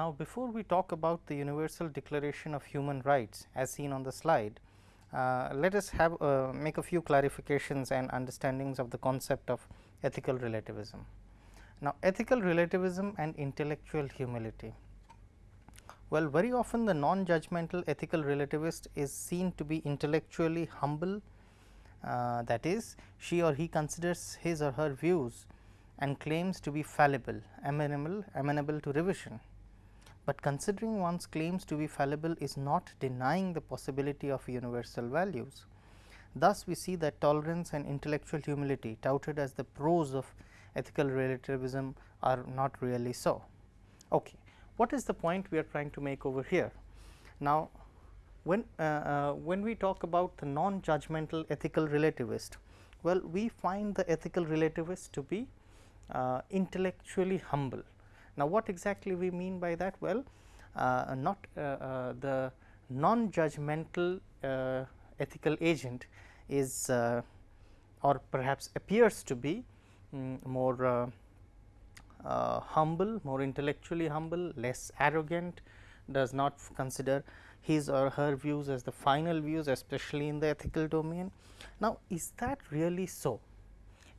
Now, before we talk about the Universal Declaration of Human Rights as seen on the slide, uh, let us have uh, make a few clarifications and understandings of the concept of ethical relativism. Now, ethical relativism and intellectual humility. Well, very often the non-judgmental ethical relativist is seen to be intellectually humble uh, that is she or he considers his or her views and claims to be fallible, amenable, amenable to revision. But considering one's claims to be fallible is not denying the possibility of universal values. Thus, we see that tolerance and intellectual humility touted as the pros of ethical relativism are not really so. Okay. What is the point we are trying to make over here? Now, when, uh, uh, when we talk about the non-judgmental ethical relativist, well we find the ethical relativist to be uh, intellectually humble. Now, what exactly we mean by that? Well, uh, not uh, uh, the non-judgmental ethical agent is or perhaps appears to be um, more humble, more intellectually humble, less arrogant, does not consider his or her views as the final views especially in the ethical domain. Now, is that really so?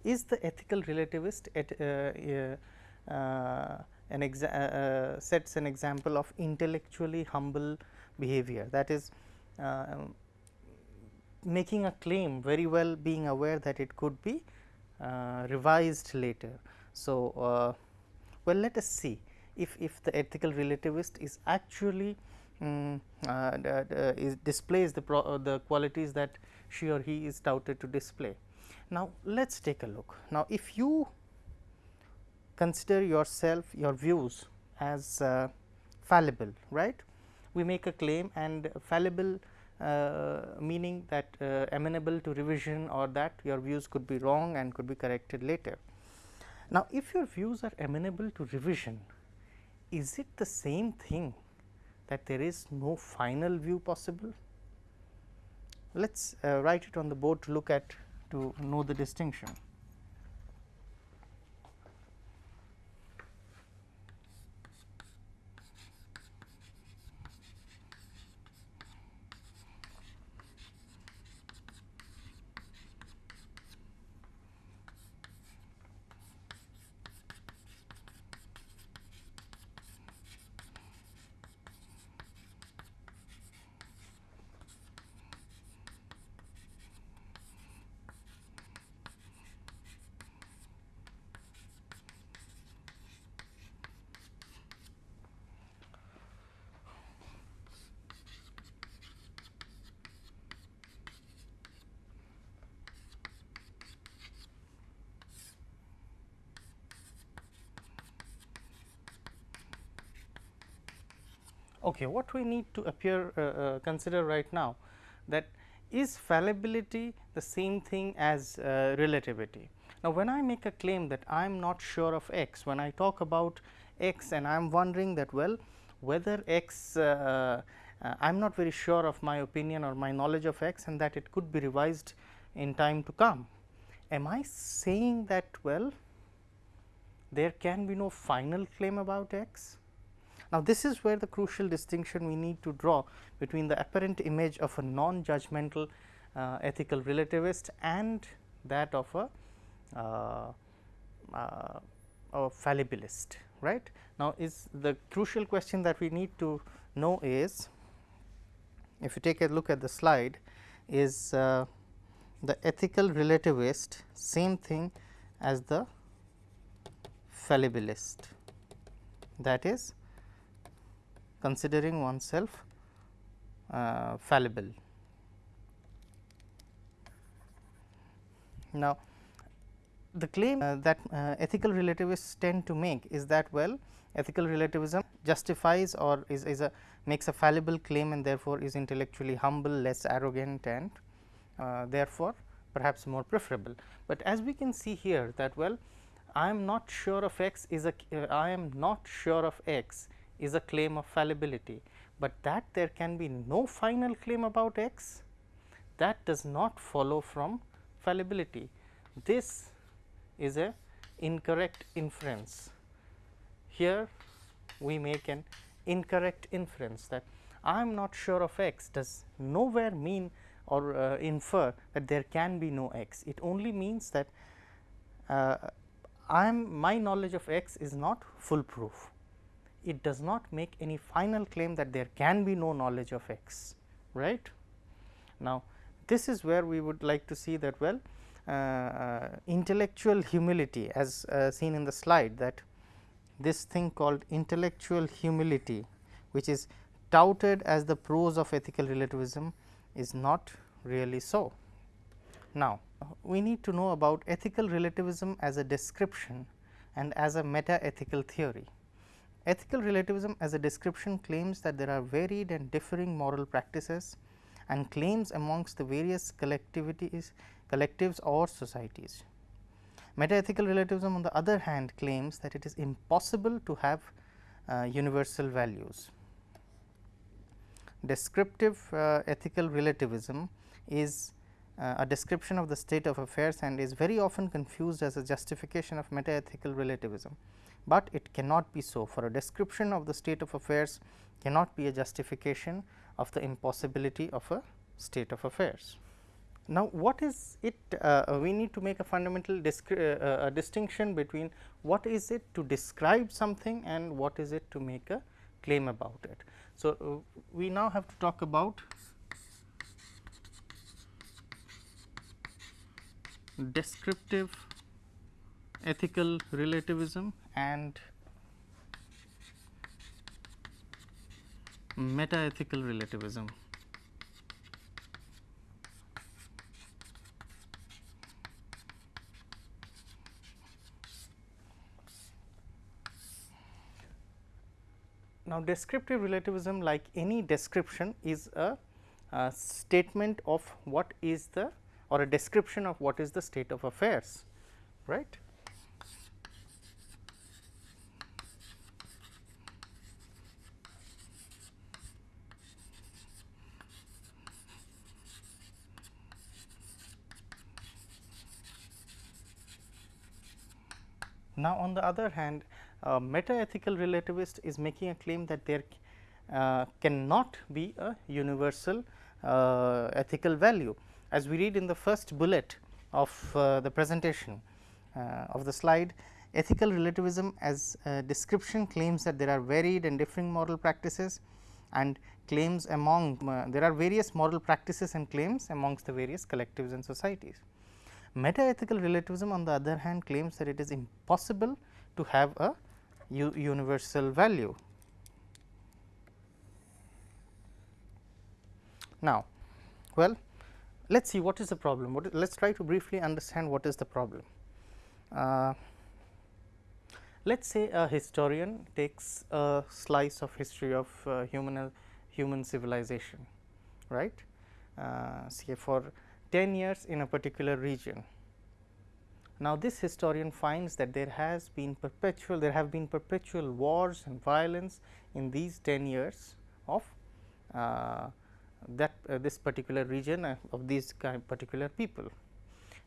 Is the ethical relativist at, uh, uh, an uh, uh, sets an example of intellectually humble behavior that is um, making a claim very well being aware that it could be uh, revised later. So, well let us see if, if the ethical relativist is actually um, uh, is displays the, uh, the qualities that she or he is touted to display. Now, let us take a look. Now, if you consider yourself your views as uh, fallible, right? We make a claim and fallible uh, meaning that uh, amenable to revision or that your views could be wrong and could be corrected later. Now, if your views are amenable to revision, is it the same thing that there is no final view possible? Let us uh, write it on the board to look at to know the distinction. Okay, what we need to appear uh, uh, consider right now that is fallibility the same thing as uh, relativity. Now, when I make a claim that I am not sure of x, when I talk about x and I am wondering that well whether x uh, uh, I am not very sure of my opinion or my knowledge of x and that it could be revised in time to come. Am I saying that well there can be no final claim about x? Now, this is where the crucial distinction we need to draw between the apparent image of a non-judgmental uh, ethical relativist and that of a, uh, uh, a fallibilist right. Now, is the crucial question that we need to know is if you take a look at the slide is uh, the ethical relativist same thing as the fallibilist that is considering oneself uh, fallible. Now, the claim uh, that uh, ethical relativists tend to make is that well ethical relativism justifies or is, is a makes a fallible claim and therefore, is intellectually humble less arrogant and uh, therefore, perhaps more preferable. But as we can see here that well I am not sure of x is a I am not sure of x is a claim of fallibility, but that there can be no final claim about x that does not follow from fallibility. This is a incorrect inference. Here we make an incorrect inference that I am not sure of x does nowhere mean or uh, infer that there can be no x. It only means that uh, I am my knowledge of x is not foolproof. It does not make any final claim that there can be no knowledge of x right. Now, this is where we would like to see that well uh, uh, intellectual humility as uh, seen in the slide that this thing called intellectual humility which is touted as the pros of ethical relativism is not really so. Now, we need to know about ethical relativism as a description and as a meta ethical theory. Ethical relativism as a description claims that there are varied and differing moral practices and claims amongst the various collectivities, collectives or societies. Metaethical relativism on the other hand claims that it is impossible to have uh, universal values. Descriptive uh, ethical relativism is a description of the state of affairs and is very often confused as a justification of metaethical relativism, but it cannot be so for a description of the state of affairs cannot be a justification of the impossibility of a state of affairs. Now, what is it uh, we need to make a fundamental uh, uh, distinction between what is it to describe something and what is it to make a claim about it. So, uh, we now have to talk about descriptive ethical relativism and meta ethical relativism. Now, descriptive relativism like any description is a, a, statement of what is the or a description of what is the state of affairs right. Now, on the other hand a meta ethical relativist is making a claim that there uh, cannot be a universal uh, ethical value. As we read in the first bullet of uh, the presentation uh, of the slide, ethical relativism as description claims that there are varied and differing moral practices and claims among uh, there are various moral practices and claims amongst the various collectives and societies. Meta ethical relativism on the other hand claims that it is impossible to have a universal value. Now, well let us see what is the problem, let us try to briefly understand what is the problem. Uh, let us say a historian takes a slice of history of uh, human human civilization right? Uh, say for 10 years in a particular region. Now, this historian finds that there has been perpetual there have been perpetual wars and violence in these 10 years of uh, that uh, this particular region uh, of these particular people.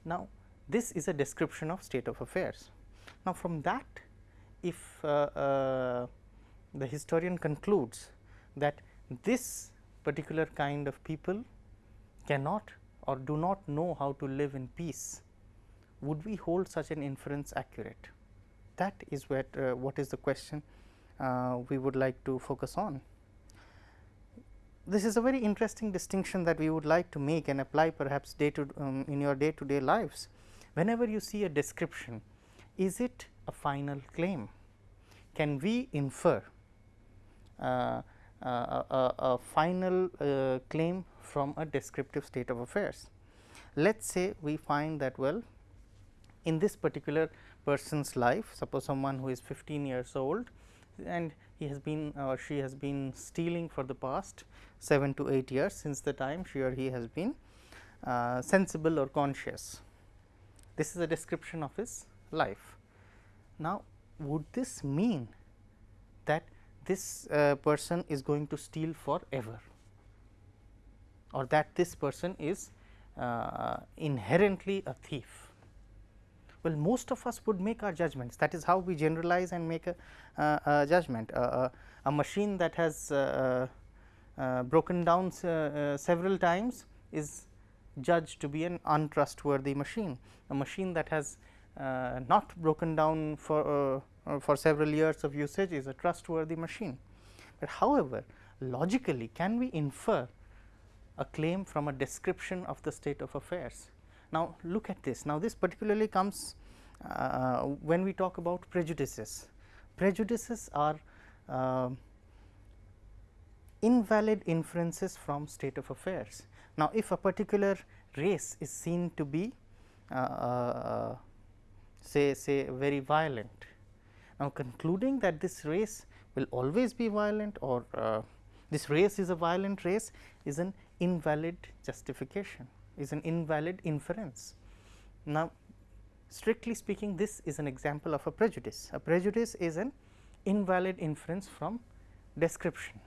Now, this is a description of state of affairs. Now, from that if uh, uh, the historian concludes that this particular kind of people cannot or do not know how to live in peace would we hold such an inference accurate? That is what, uh, what is the question uh, we would like to focus on. This is a very interesting distinction that we would like to make and apply perhaps day to um, in your day to day lives. Whenever you see a description, is it a final claim? Can we infer uh, a, a, a, final uh, claim from a descriptive state of affairs? Let us say we find that well in this particular person's life suppose someone who is 15 years old and he has been or she has been stealing for the past 7 to 8 years since the time she or he has been uh, sensible or conscious. This is a description of his life. Now, would this mean that this uh, person is going to steal forever or that this person is uh, inherently a thief? Well, most of us would make our judgments that is how we generalize and make a, uh, a judgment. Uh, a machine that has uh, uh, broken down several times is judged to be an untrustworthy machine. A machine that has not broken down for, for several years of usage is a trustworthy machine. But however, logically can we infer a claim from a description of the state of affairs. Now, look at this. Now, this particularly comes uh, when we talk about prejudices. Prejudices are uh, invalid inferences from state of affairs. Now, if a particular race is seen to be uh, uh say say very violent, now concluding that this race will always be violent or uh, this race is a violent race is an invalid justification, is an invalid inference. Now, strictly speaking this is an example of a prejudice. A prejudice is an invalid inference from description.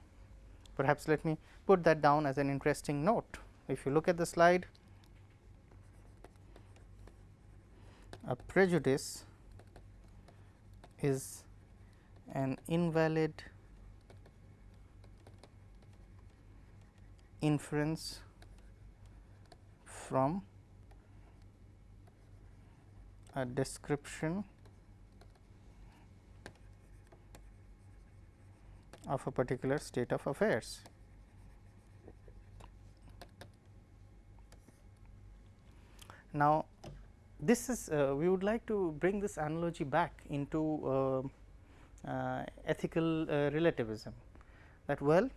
Perhaps let me put that down as an interesting note. If you look at the slide, a prejudice is an invalid inference from a description of a particular state of affairs. Now, this is uh, we would like to bring this analogy back into uh, uh, ethical uh, relativism that well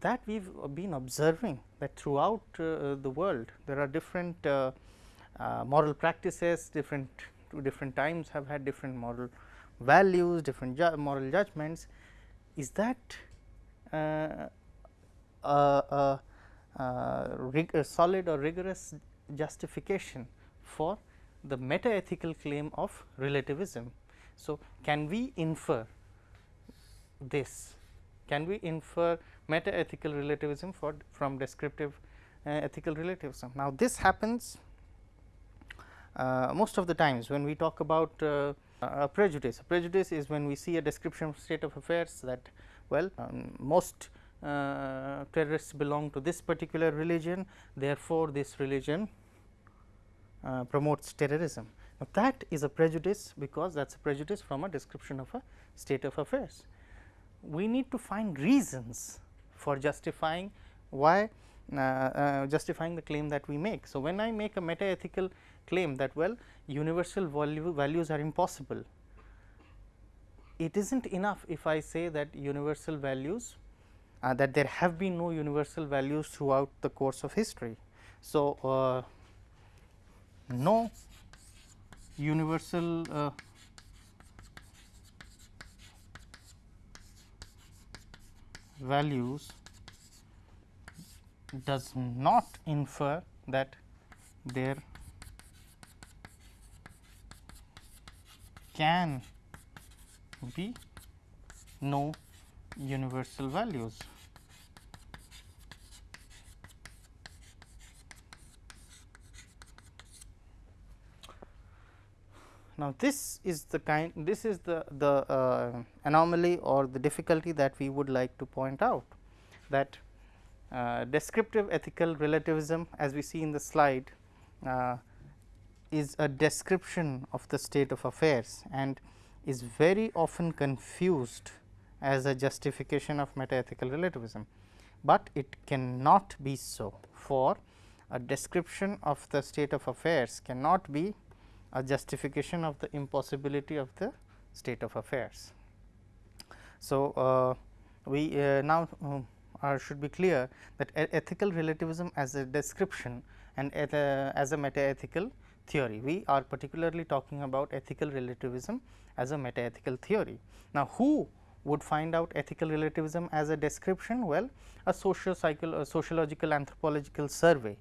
that we have been observing that throughout uh, the world there are different uh, moral practices different to different times have had different moral values different ju moral judgments is that uh, a, a, solid or rigorous justification for the meta ethical claim of relativism. So, can we infer this? Can we infer meta ethical relativism for from descriptive uh, ethical relativism? Now, this happens uh, most of the times when we talk about uh, a prejudice. A prejudice is when we see a description of state of affairs that well um, most uh, terrorists belong to this particular religion therefore, this religion uh, promotes terrorism. Now, that is a prejudice because that is a prejudice from a description of a state of affairs. We need to find reasons for justifying why uh, uh, justifying the claim that we make. So, when I make a meta ethical claim that well universal value values are impossible, it is not enough if I say that universal values uh, that there have been no universal values throughout the course of history. So, uh, no universal values does not infer that there can be no universal values. Now, this is the kind this is the, the uh, anomaly or the difficulty that we would like to point out that uh, descriptive ethical relativism as we see in the slide uh, is a description of the state of affairs and is very often confused as a justification of metaethical relativism, but it cannot be so for a description of the state of affairs cannot be a justification of the impossibility of the state of affairs. So, uh, we uh, now uh, should be clear that ethical relativism as a description and as a meta ethical theory. We are particularly talking about ethical relativism as a meta ethical theory. Now, who would find out ethical relativism as a description? Well, a socio a sociological anthropological survey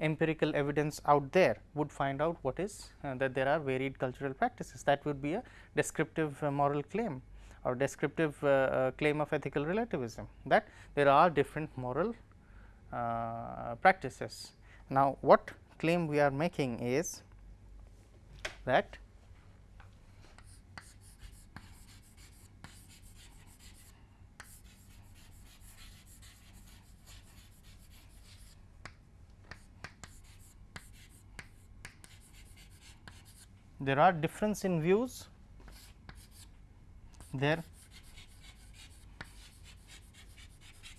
empirical evidence out there would find out what is uh, that there are varied cultural practices that would be a descriptive uh, moral claim or descriptive uh, uh claim of ethical relativism that there are different moral uh, practices. Now, what claim we are making is that there are difference in views there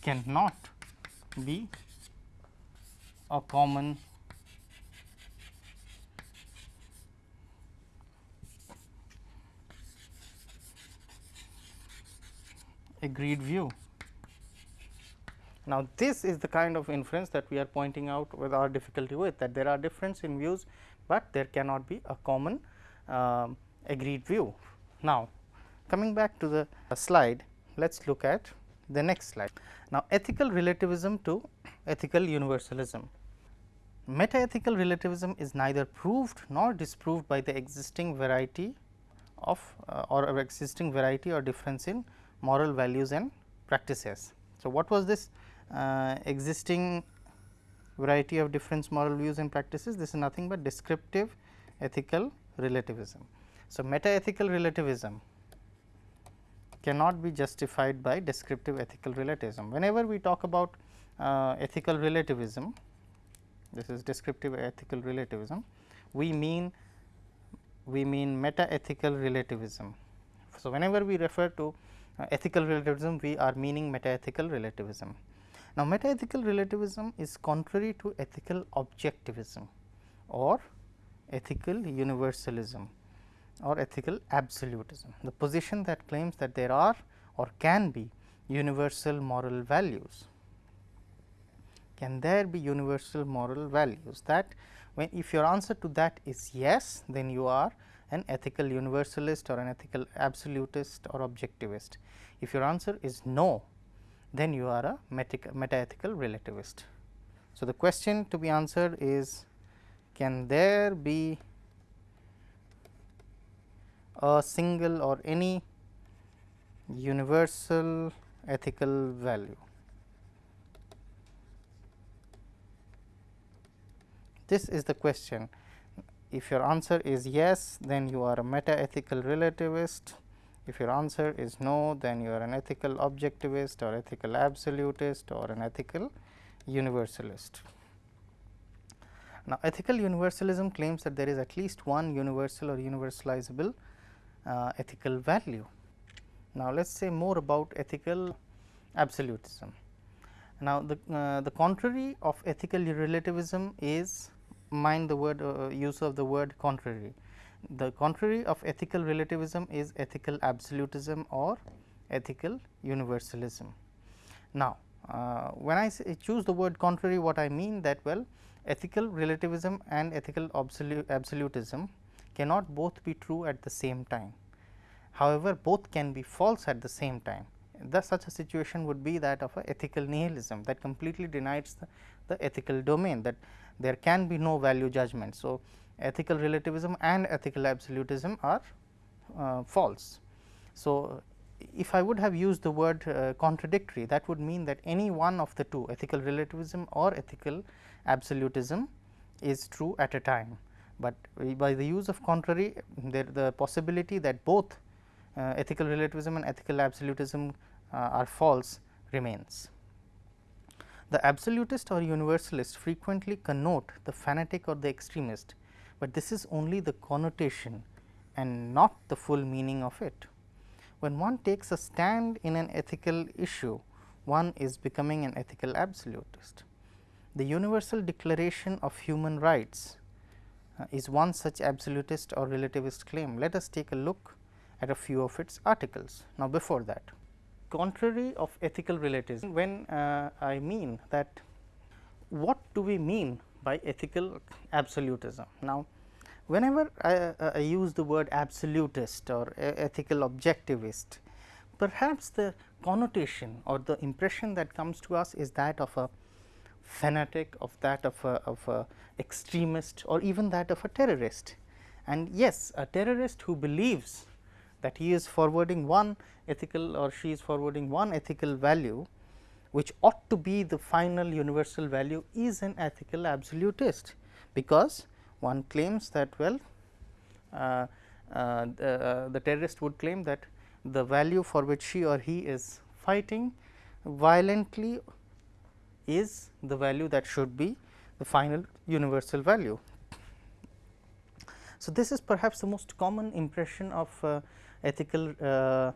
cannot be a common agreed view. Now, this is the kind of inference that we are pointing out with our difficulty with that there are difference in views, but there cannot be a common uh, agreed view. Now, coming back to the slide, let us look at the next slide. Now, ethical relativism to ethical universalism. Meta-ethical relativism is neither proved nor disproved by the existing variety of uh, or existing variety or difference in moral values and practices. So, what was this uh, existing variety of difference moral views and practices? This is nothing but descriptive ethical relativism. So, meta ethical relativism cannot be justified by descriptive ethical relativism. Whenever we talk about uh, ethical relativism, this is descriptive ethical relativism, we mean we mean meta ethical relativism. So, whenever we refer to uh, ethical relativism, we are meaning meta ethical relativism. Now, meta ethical relativism is contrary to ethical objectivism or ethical universalism or ethical absolutism. The position that claims that there are or can be universal moral values. Can there be universal moral values that when if your answer to that is yes, then you are an ethical universalist or an ethical absolutist or objectivist. If your answer is no, then you are a meta ethical relativist. So, the question to be answered is can there be a single or any universal ethical value. This is the question. If your answer is yes, then you are a meta ethical relativist. If your answer is no, then you are an ethical objectivist or ethical absolutist or an ethical universalist. Now, ethical universalism claims that there is at least one universal or universalizable uh, ethical value. Now, let us say more about ethical absolutism. Now, the, uh, the contrary of ethical relativism is mind the word uh, use of the word contrary. The contrary of ethical relativism is ethical absolutism or ethical universalism. Now, uh, when I choose the word contrary what I mean that well ethical relativism and ethical absolutism cannot both be true at the same time. However, both can be false at the same time. Thus, such a situation would be that of a ethical nihilism that completely denies the, the ethical domain that there can be no value judgment. So, ethical relativism and ethical absolutism are uh, false. So, if I would have used the word uh, contradictory that would mean that any one of the two ethical relativism or ethical absolutism is true at a time but by the use of contrary there the possibility that both uh, ethical relativism and ethical absolutism uh, are false remains. The absolutist or universalist frequently connote the fanatic or the extremist, but this is only the connotation and not the full meaning of it. When one takes a stand in an ethical issue, one is becoming an ethical absolutist. The Universal Declaration of Human Rights uh, is one such absolutist or relativist claim. Let us take a look at a few of its articles. Now, before that, contrary of ethical relativism, when uh, I mean that what do we mean by ethical absolutism? Now, whenever I, uh, I use the word absolutist or ethical objectivist, perhaps the connotation or the impression that comes to us is that of a fanatic, of that of a, of a extremist or even that of a terrorist. And yes, a terrorist who believes that he is forwarding one ethical or she is forwarding one ethical value which ought to be the final universal value is an ethical absolutist, because one claims that well uh, uh, the, uh, the terrorist would claim that the value for which she or he is fighting violently is the value that should be the final universal value. So, this is perhaps the most common impression of uh, ethical uh,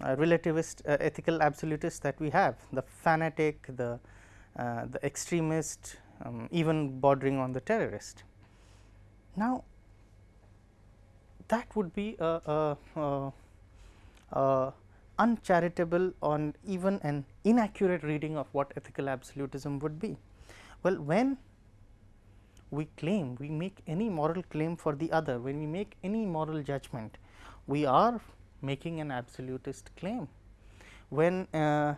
relativist uh, ethical absolutist that we have the fanatic, the, uh, the extremist, um, even bordering on the terrorist. Now, that would be a, a, a uncharitable or even an inaccurate reading of what ethical absolutism would be. Well, when we claim, we make any moral claim for the other, when we make any moral judgment, we are making an absolutist claim. When uh,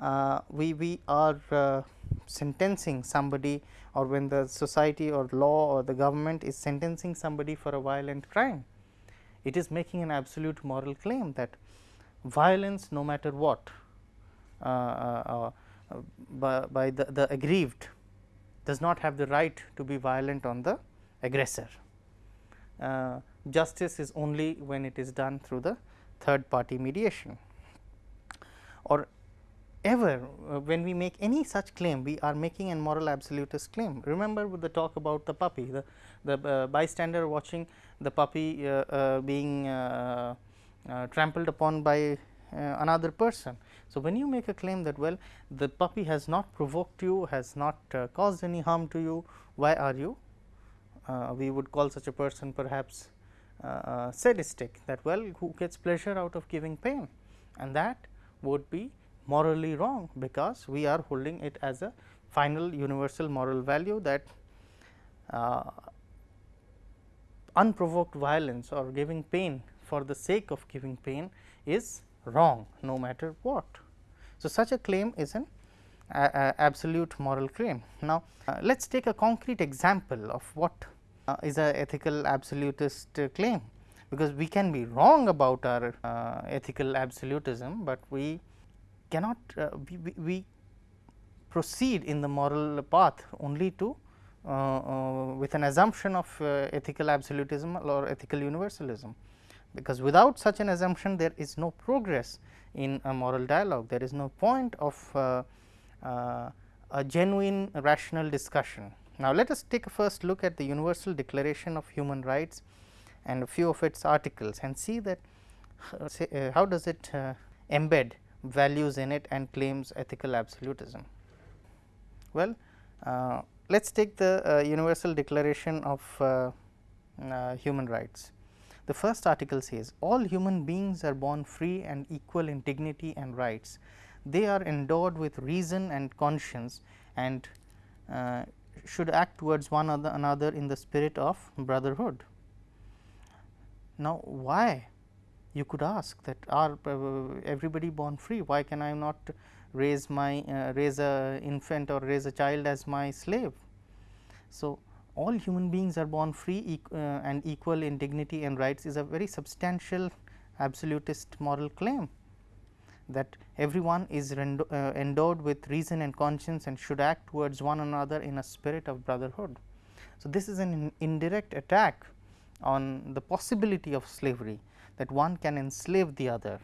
uh, we, we are uh, sentencing somebody or when the society or law or the government is sentencing somebody for a violent crime, it is making an absolute moral claim that violence no matter what uh, uh, uh, by, by the, the aggrieved does not have the right to be violent on the aggressor. Uh, justice is only when it is done through the third party mediation or ever uh, when we make any such claim we are making a moral absolutist claim. Remember with the talk about the puppy the, the uh, bystander watching the puppy being uh, trampled upon by uh, another person. So, when you make a claim that well the puppy has not provoked you, has not uh, caused any harm to you, why are you? we would call such a person perhaps sadistic that well who gets pleasure out of giving pain and that would be morally wrong because we are holding it as a final universal moral value that uh, unprovoked violence or giving pain for the sake of giving pain is wrong no matter what. So, such a claim is an absolute moral claim. Now, uh, let us take a concrete example of what uh, is a ethical absolutist uh, claim, because we can be wrong about our uh, ethical absolutism, but we cannot uh, we, we, proceed in the moral path only to uh, with an assumption of ethical absolutism or ethical universalism because without such an assumption there is no progress in a moral dialogue, there is no point of uh, uh, a genuine rational discussion. Now, let us take a first look at the Universal Declaration of Human Rights and a few of its articles and see that uh, say, uh, how does it uh, embed values in it and claims ethical absolutism. Well, uh, let us take the Universal Declaration of Human Rights. The first article says all human beings are born free and equal in dignity and rights. They are endowed with reason and conscience and uh, should act towards one another in the spirit of brotherhood. Now, why you could ask that are uh, everybody born free why can I not raise my uh, raise a infant or raise a child as my slave. So, all human beings are born free uh, and equal in dignity and rights is a very substantial absolutist moral claim that everyone is uh, endowed with reason and conscience and should act towards one another in a spirit of brotherhood. So, this is an in indirect attack on the possibility of slavery that one can enslave the other,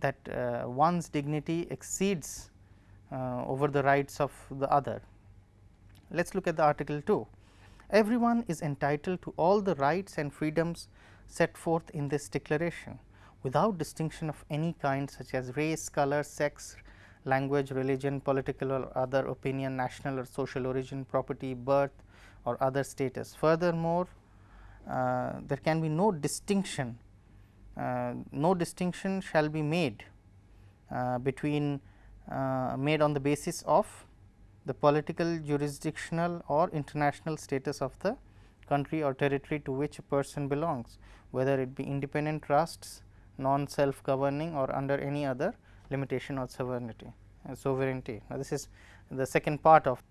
that uh, one's dignity exceeds uh, over the rights of the other. Let us look at the article 2 everyone is entitled to all the rights and freedoms set forth in this declaration without distinction of any kind such as race, color, sex, language, religion, political or other opinion, national or social origin, property, birth or other status. Furthermore, uh, there can be no distinction, uh, no distinction shall be made uh, between uh, made on the basis of the political, jurisdictional or international status of the country or territory to which a person belongs, whether it be independent trusts, non self governing or under any other limitation or sovereignty. Uh, sovereignty. Now, this is the second part of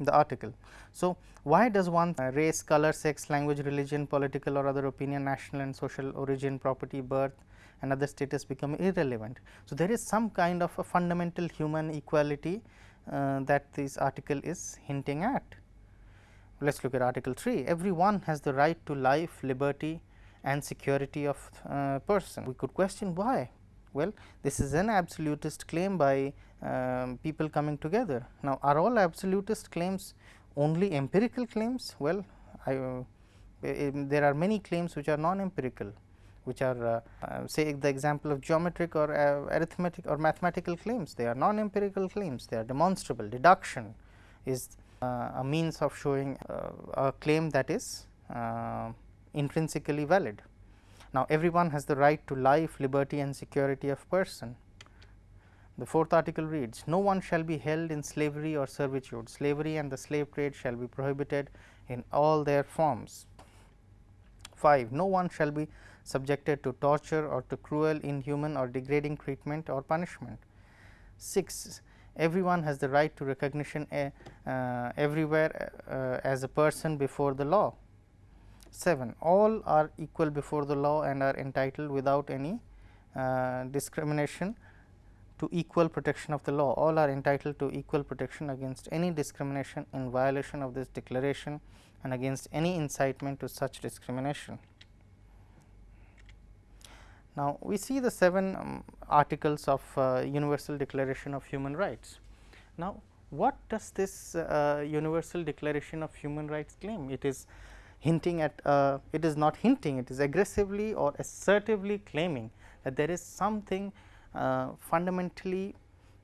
the article. So, why does one uh, race, color, sex, language, religion, political or other opinion, national and social origin, property, birth and other status become irrelevant. So, there is some kind of a fundamental human equality uh, that this article is hinting at. Let us look at article 3 everyone has the right to life, liberty, and security of uh, person. We could question why. Well, this is an absolutist claim by um, people coming together. Now, are all absolutist claims only empirical claims? Well, I, uh, there are many claims which are non empirical which are uh, uh, say the example of geometric or uh, arithmetic or mathematical claims they are non empirical claims they are demonstrable deduction is uh, a means of showing uh, a claim that is uh, intrinsically valid. Now, everyone has the right to life, liberty and security of person. The fourth article reads, No one shall be held in slavery or servitude. Slavery and the slave trade shall be prohibited in all their forms. 5. No one shall be subjected to torture or to cruel, inhuman or degrading treatment or punishment. 6. Everyone has the right to recognition uh, uh, everywhere uh, as a person before the law. 7. All are equal before the law and are entitled without any uh, discrimination to equal protection of the law. All are entitled to equal protection against any discrimination in violation of this declaration and against any incitement to such discrimination. Now, we see the 7 um, articles of uh, Universal Declaration of Human Rights. Now, what does this uh, Universal Declaration of Human Rights claim? It is hinting at, uh, it is not hinting, it is aggressively or assertively claiming that there is something uh, fundamentally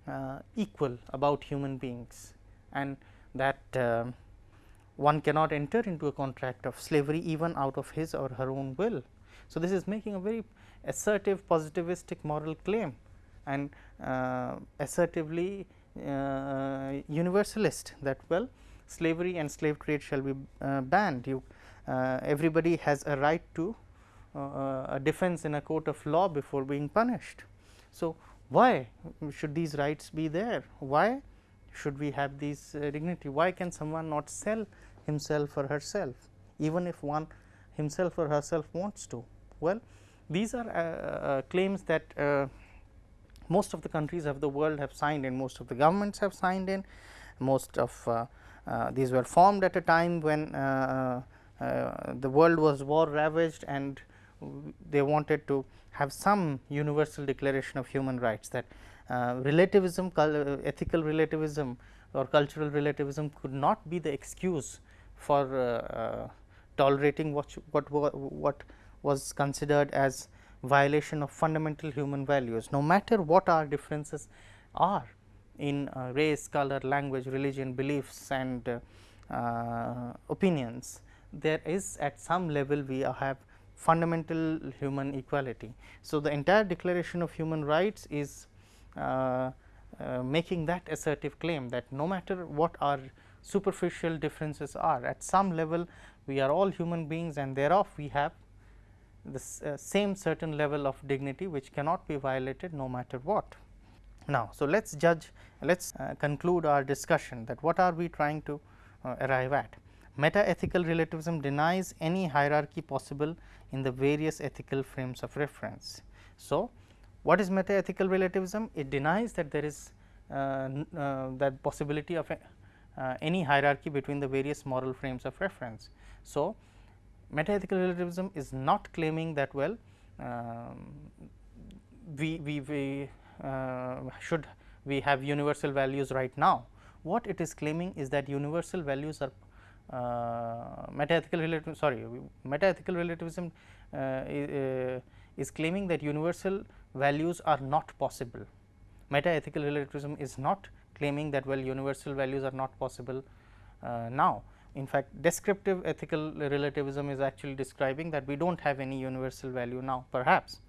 uh, equal about human beings and that um, one cannot enter into a contract of slavery even out of his or her own will. So, this is making a very assertive positivistic moral claim and uh, assertively uh, universalist that well slavery and slave trade shall be uh, banned you uh, everybody has a right to uh, a defense in a court of law before being punished. So, why should these rights be there? Why should we have these uh, dignity? Why can someone not sell himself or herself even if one himself or herself wants to? Well, these are uh, uh, claims that uh, most of the countries of the world have signed in, most of the governments have signed in, most of these were formed at a time when the world was war ravaged and they wanted to have some universal declaration of human rights that uh, relativism, ethical relativism or cultural relativism could not be the excuse for uh, uh, tolerating what, what, what was considered as violation of fundamental human values. No matter what our differences are in uh, race, color, language, religion, beliefs and uh, uh, opinions there is at some level we have fundamental human equality. So, the entire declaration of human rights is uh, uh, making that assertive claim that no matter what our superficial differences are at some level we are all human beings and thereof we have the uh, same certain level of dignity which cannot be violated no matter what. Now, so let us judge let us uh, conclude our discussion that what are we trying to uh, arrive at. Meta ethical relativism denies any hierarchy possible in the various ethical frames of reference. So, what is meta ethical relativism? It denies that there is uh, uh, that possibility of a, uh, any hierarchy between the various moral frames of reference. So, metaethical relativism is not claiming that well um, we, we, we uh, should we have universal values right now. What it is claiming is that universal values are metaethical relativism sorry metaethical relativism uh, is, uh, is claiming that universal values are not possible. Metaethical relativism is not claiming that well universal values are not possible uh, now. In fact, descriptive ethical relativism is actually describing that we do not have any universal value now perhaps,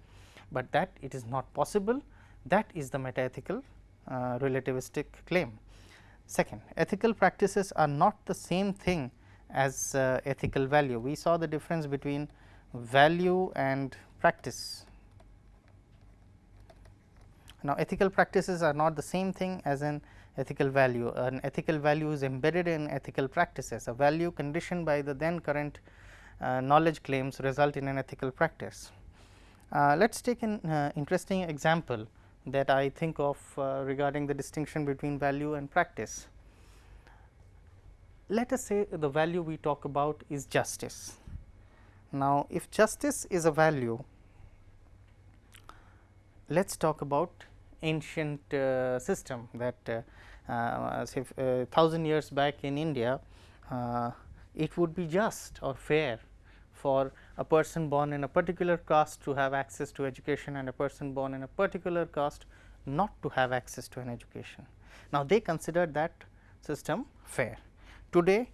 but that it is not possible that is the metaethical uh, relativistic claim. Second, ethical practices are not the same thing as uh, ethical value. We saw the difference between value and practice. Now, ethical practices are not the same thing as an ethical value. An ethical value is embedded in ethical practices. A value conditioned by the then current uh, knowledge claims result in an ethical practice. Uh, let us take an uh, interesting example that I think of uh, regarding the distinction between value and practice. Let us say the value we talk about is justice. Now, if justice is a value, let us talk about ancient uh, system that uh, uh, say uh, thousand years back in India, uh, it would be just or fair for a person born in a particular caste to have access to education and a person born in a particular caste not to have access to an education. Now, they considered that system fair. Today,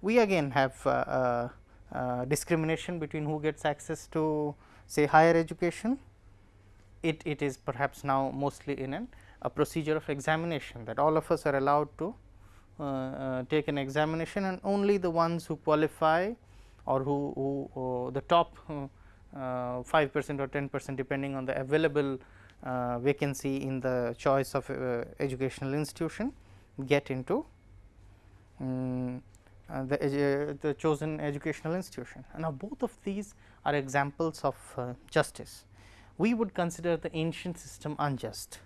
we again have uh, uh, uh, discrimination between who gets access to say higher education. It, it is perhaps now mostly in an, a procedure of examination that all of us are allowed to uh, uh, take an examination and only the ones who qualify or who, who, the top uh, 5 percent or 10 percent depending on the available uh, vacancy in the choice of uh, educational institution get into um, uh, the, the chosen educational institution. Now, both of these are examples of uh, justice. We would consider the ancient system unjust,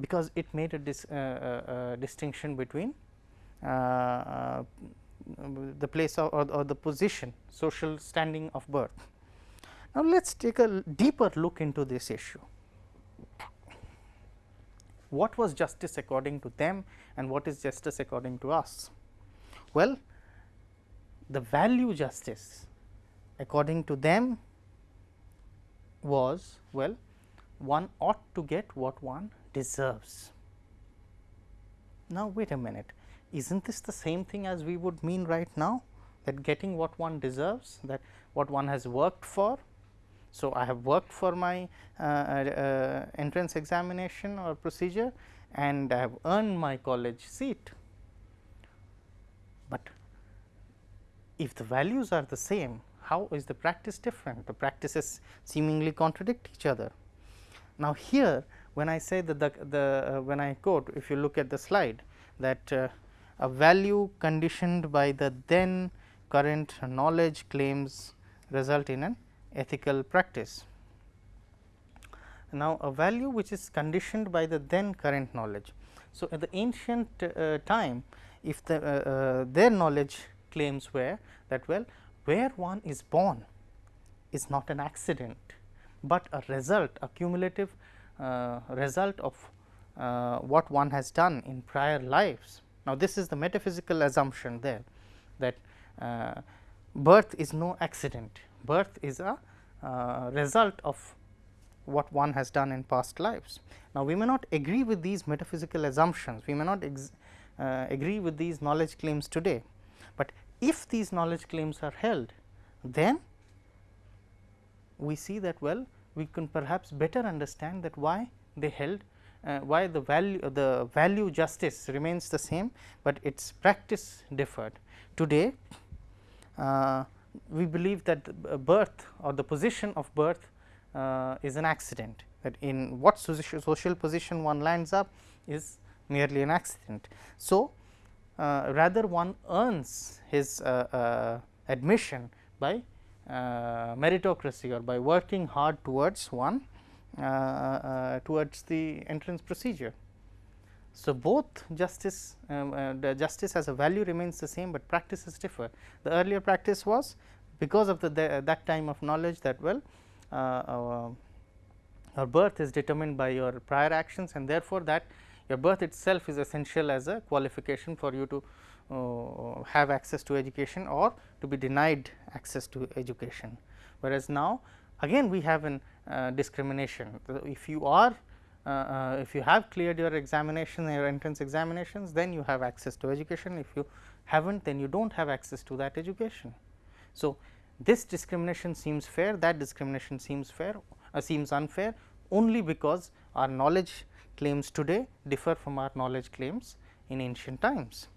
because it made a dis, uh, uh, distinction between the place of, or, or the position social standing of birth. Now, let us take a deeper look into this issue. What was justice according to them and what is justice according to us? Well, the value justice according to them was well one ought to get what one deserves. Now, wait a minute is not this the same thing as we would mean right now that getting what one deserves that what one has worked for. So, I have worked for my uh, uh, entrance examination or procedure and I have earned my college seat but if the values are the same, how is the practice different? The practices seemingly contradict each other. Now, here when I say that the, the uh, when I quote if you look at the slide that uh, a value conditioned by the then current knowledge claims result in an ethical practice. Now, a value which is conditioned by the then current knowledge. So, at the ancient uh, time if the, uh, uh, their knowledge claims were that well where one is born is not an accident, but a result a cumulative uh, result of uh, what one has done in prior lives. Now, this is the metaphysical assumption there that uh, birth is no accident, birth is a uh, result of what one has done in past lives. Now, we may not agree with these metaphysical assumptions, we may not uh, agree with these knowledge claims today, but if these knowledge claims are held then we see that well we can perhaps better understand that why they held uh, why the value uh, the value justice remains the same, but its practice differed. Today uh, we believe that birth or the position of birth uh, is an accident that in what social position one lands up is merely an accident. So, uh, rather one earns his uh, uh, admission by uh, meritocracy or by working hard towards one uh, uh, Uh, uh, towards the entrance procedure. So, both justice um, uh, the justice as a value remains the same, but practices differ. The earlier practice was because of the, the that time of knowledge that well our birth is determined by your prior actions and therefore, that your birth itself is essential as a qualification for you to uh, have access to education or to be denied access to education. Whereas, now again we have an uh, discrimination. If you are uh, uh, if you have cleared your examination your entrance examinations then you have access to education if you have not then you do not have access to that education. So, this discrimination seems fair that discrimination seems fair uh, seems unfair only because our knowledge claims today differ from our knowledge claims in ancient times.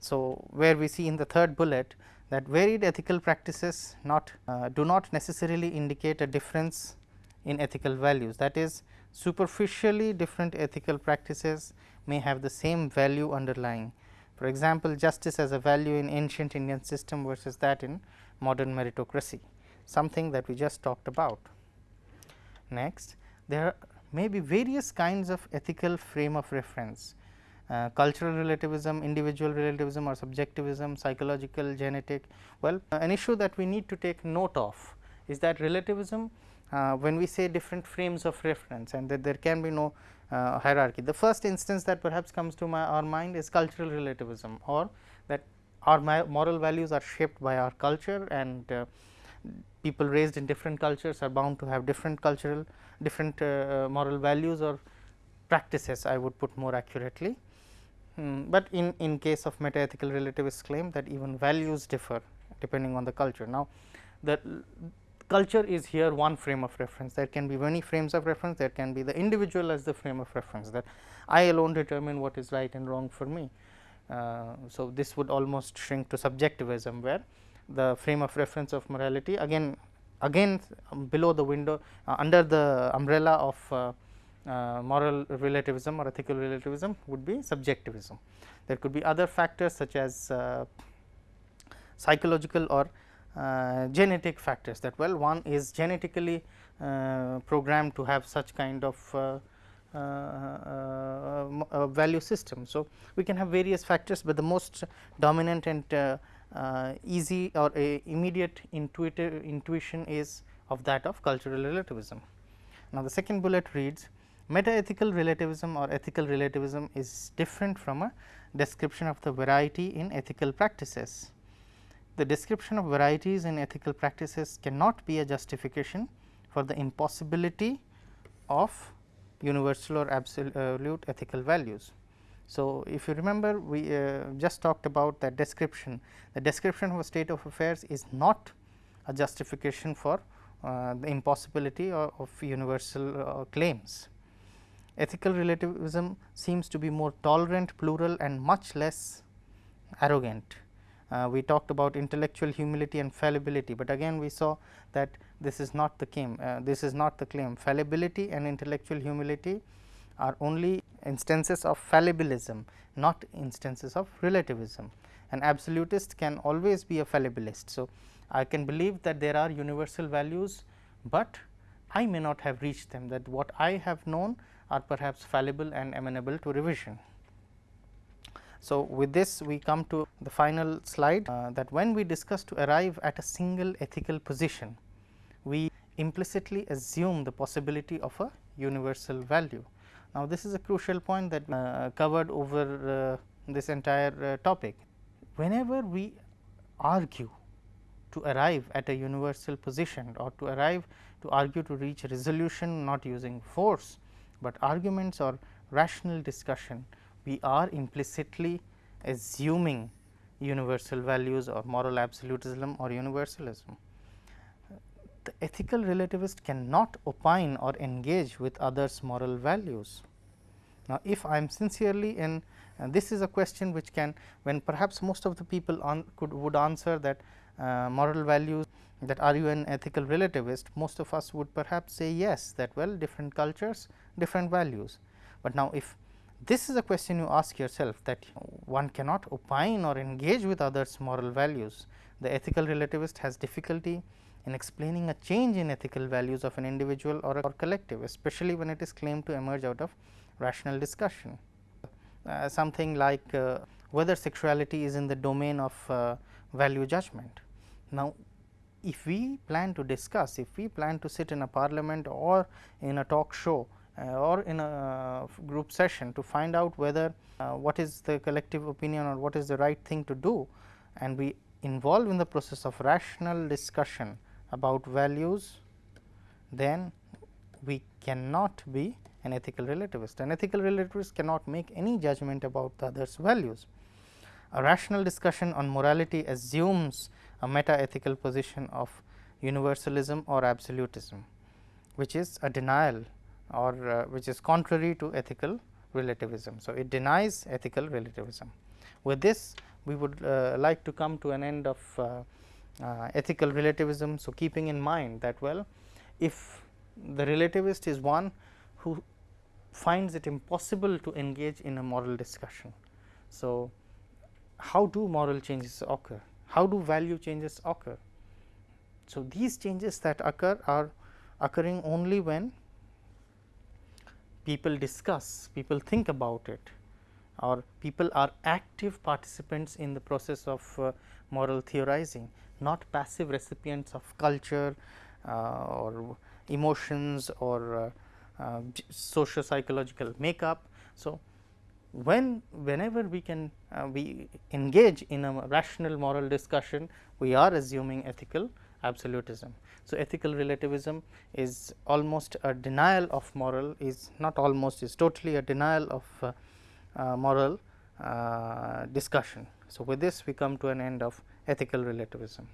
So, where we see in the third bullet that varied ethical practices not uh, do not necessarily indicate a difference in ethical values that is superficially different ethical practices may have the same value underlying. For example, justice as a value in ancient Indian system versus that in modern meritocracy something that we just talked about. Next, there may be various kinds of ethical frame of reference uh, cultural relativism, individual relativism or subjectivism, psychological, genetic. Well, uh, an issue that we need to take note of is that relativism when we say different frames of reference and that there can be no uh, hierarchy. The first instance that perhaps comes to my our mind is cultural relativism or that our moral values are shaped by our culture and uh, people raised in different cultures are bound to have different cultural different uh, moral values or practices I would put more accurately. Hmm, but in, in case of meta ethical relativist claim that even values differ depending on the culture. Now, the culture is here one frame of reference there can be many frames of reference there can be the individual as the frame of reference that I alone determine what is right and wrong for me. Uh, so, this would almost shrink to subjectivism where the frame of reference of morality again again below the window uh, under the umbrella of uh, uh, moral relativism or ethical relativism would be subjectivism. There could be other factors such as uh, psychological or uh, genetic factors that well one is genetically uh, programmed to have such kind of uh, uh, value system. So, we can have various factors, but the most dominant and easy or immediate intuitive intuition is of that of cultural relativism. Now, the second bullet reads meta ethical relativism or ethical relativism is different from a description of the variety in ethical practices the description of varieties in ethical practices cannot be a justification for the impossibility of universal or absolute ethical values. So, if you remember we uh, just talked about that description, the description of a state of affairs is not a justification for uh, the impossibility of, of universal uh, claims. Ethical relativism seems to be more tolerant, plural and much less arrogant we talked about intellectual humility and fallibility, but again we saw that this is not the claim, uh, this is not the claim. Fallibility and intellectual humility are only instances of fallibilism, not instances of relativism. An absolutist can always be a fallibilist. So, I can believe that there are universal values, but I may not have reached them that what I have known are perhaps fallible and amenable to revision. So, with this we come to the final slide uh, that when we discuss to arrive at a single ethical position, we implicitly assume the possibility of a universal value. Now, this is a crucial point that uh, covered over uh, this entire uh, topic. Whenever we argue to arrive at a universal position or to arrive to argue to reach a resolution not using force, but arguments or rational discussion we are implicitly assuming universal values or moral absolutism or universalism. The ethical relativist cannot opine or engage with others moral values. Now, if I am sincerely in this is a question which can when perhaps most of the people on could would answer that uh, moral values that are you an ethical relativist most of us would perhaps say yes that well different cultures different values. But now, if this is a question you ask yourself that one cannot opine or engage with others moral values. The ethical relativist has difficulty in explaining a change in ethical values of an individual or, a, or collective, especially when it is claimed to emerge out of rational discussion. Uh, something like uh, whether sexuality is in the domain of uh, value judgment. Now, if we plan to discuss, if we plan to sit in a parliament or in a talk show or in a group session to find out whether uh, what is the collective opinion or what is the right thing to do and we involve in the process of rational discussion about values, then we cannot be an ethical relativist. An ethical relativist cannot make any judgment about the others values. A rational discussion on morality assumes a meta ethical position of universalism or absolutism, which is a denial or uh, which is contrary to ethical relativism. So, it denies ethical relativism. With this we would uh, like to come to an end of uh, uh ethical relativism. So, keeping in mind that well if the relativist is one who finds it impossible to engage in a moral discussion. So, how do moral changes occur? How do value changes occur? So, these changes that occur are occurring only when people discuss, people think about it or people are active participants in the process of uh, moral theorizing, not passive recipients of culture uh, or emotions or uh, uh, socio psychological makeup. So, when whenever we can uh, we engage in a rational moral discussion, we are assuming ethical absolutism. So, ethical relativism is almost a denial of moral is not almost is totally a denial of uh, uh, moral uh, discussion. So, with this we come to an end of ethical relativism.